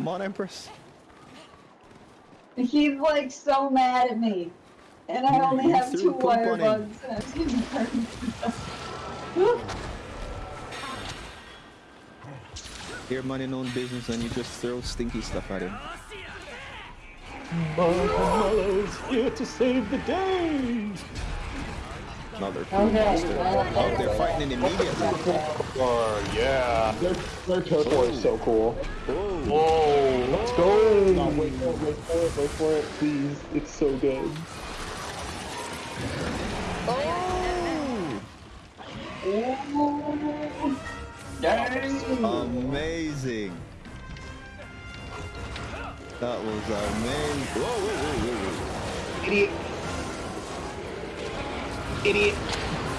Come on, Empress. He's like so mad at me. And I only You have two poop wire bugs and I'm getting burned. Your money known business and you just throw stinky stuff at him. Marshmallow's here to save the day! Now they're Okay, well, Oh, they're fighting immediately. Oh, yeah. Their, their turtle is so cool. Whoa. Whoa, let's go! No, wait for it, wait for it, wait for it, please. It's so good. Oh amazing. That was amazing. Whoa, whoa, whoa, whoa, whoa. Idiot. Idiot.